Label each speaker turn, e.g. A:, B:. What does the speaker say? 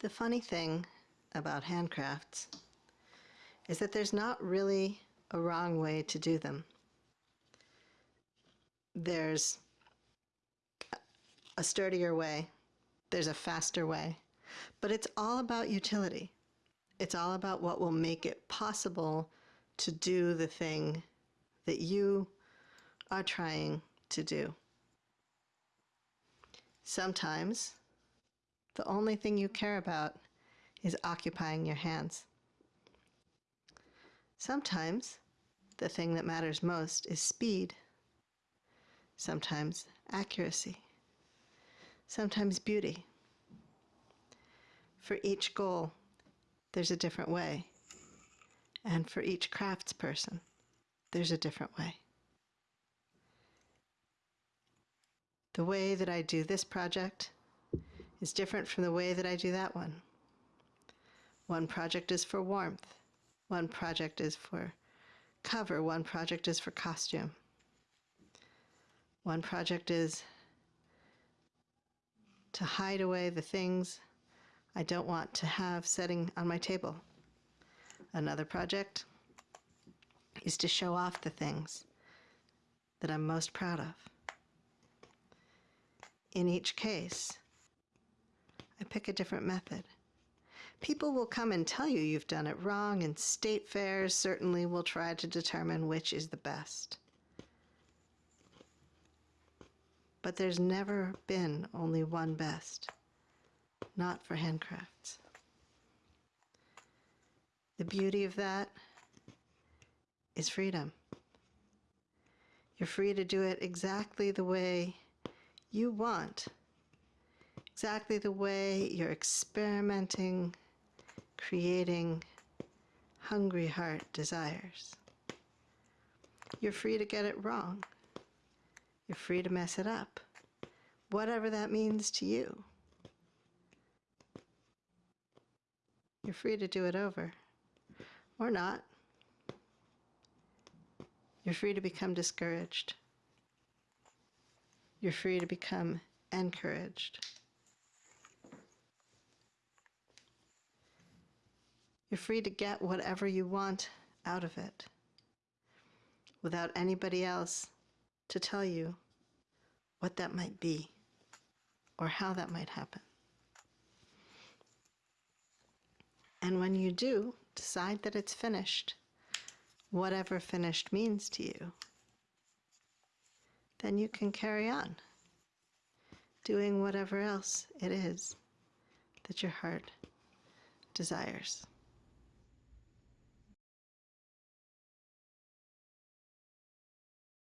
A: The funny thing about handcrafts is that there's not really a wrong way to do them. There's a sturdier way, there's a faster way, but it's all about utility. It's all about what will make it possible to do the thing that you are trying to do. Sometimes the only thing you care about is occupying your hands. Sometimes the thing that matters most is speed. Sometimes accuracy. Sometimes beauty. For each goal, there's a different way. And for each craftsperson, there's a different way. The way that I do this project is different from the way that I do that one. One project is for warmth. One project is for cover. One project is for costume. One project is to hide away the things I don't want to have setting on my table. Another project is to show off the things that I'm most proud of. In each case, I pick a different method. People will come and tell you you've done it wrong, and state fairs certainly will try to determine which is the best. But there's never been only one best, not for handcrafts. The beauty of that is freedom. You're free to do it exactly the way you want, exactly the way you're experimenting, creating, hungry heart desires. You're free to get it wrong. You're free to mess it up, whatever that means to you. You're free to do it over, or not. You're free to become discouraged. You're free to become encouraged. You're free to get whatever you want out of it without anybody else to tell you what that might be or how that might happen. And when you do decide that it's finished, whatever finished means to you, then you can carry on doing whatever else it is that your heart desires.